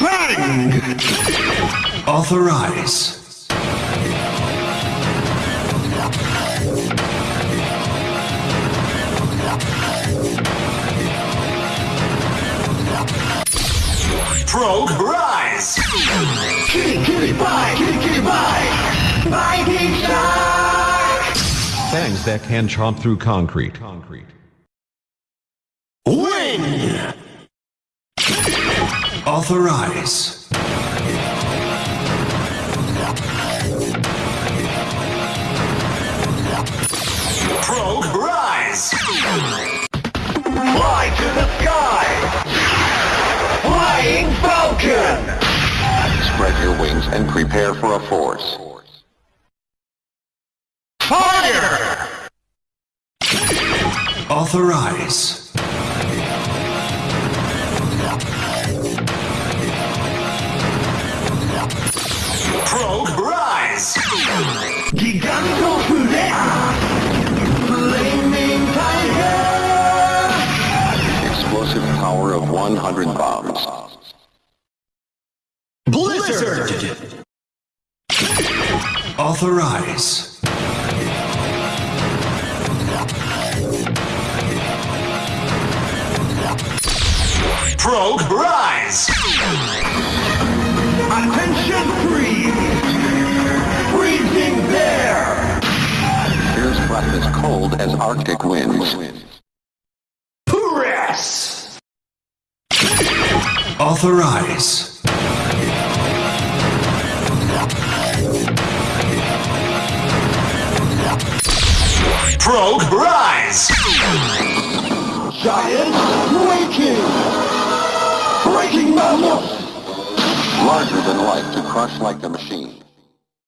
Bang! Authorize. Progrise! Kitty, kitty, bye! Kitty, kitty, bye! Biting shark! Fangs that can chomp through concrete. Concrete. Win! Authorize. Progrise! Fly to the sky! Flying Falcon! Spread your wings and prepare for a force. Fire! Authorize. Gigant Flare! Flaming Tiger! Explosive power of 100 bombs. Blizzard! Authorize. Progrise! Attention freeze! Fierce breath as cold as Arctic winds. Press! Authorize. Progrise! Giant waking! Breaking mammoth! Larger than life to crush like a machine.